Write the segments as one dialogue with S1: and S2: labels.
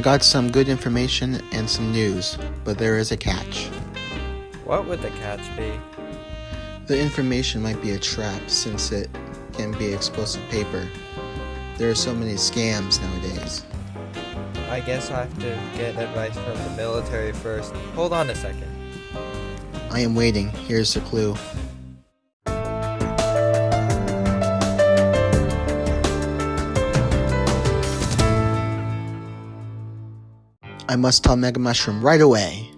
S1: I got some good information and some news, but there is a catch.
S2: What would the catch be?
S1: The information might be a trap since it can be explosive paper. There are so many scams nowadays.
S2: I guess I have to get advice from the military first. Hold on a second.
S1: I am waiting. Here's the clue. I must tell Mega Mushroom right away.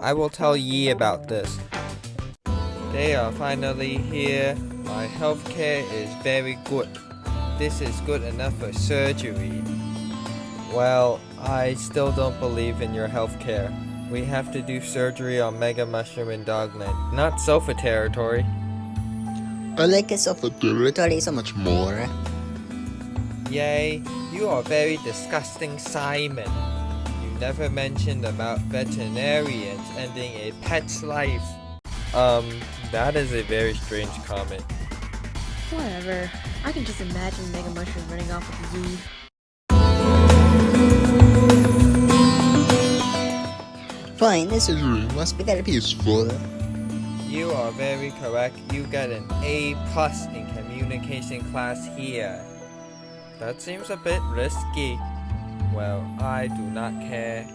S2: I will tell Yi about this. They are finally here. My healthcare is very good. This is good enough for surgery. Well, I still don't believe in your healthcare. We have to do surgery on Mega Mushroom and Dogland, not Sofa territory.
S1: I like a sofa territory so much more.
S2: Yay, you are very disgusting, Simon. You never mentioned about veterinarians ending a pet's life. Um, that is a very strange comment.
S3: Whatever. I can just imagine Mega Mushroom running off with Z.
S1: Fine, this is room must be very peaceful.
S2: You are very correct. You got an A plus in communication class here. That seems a bit risky. Well, I do not care.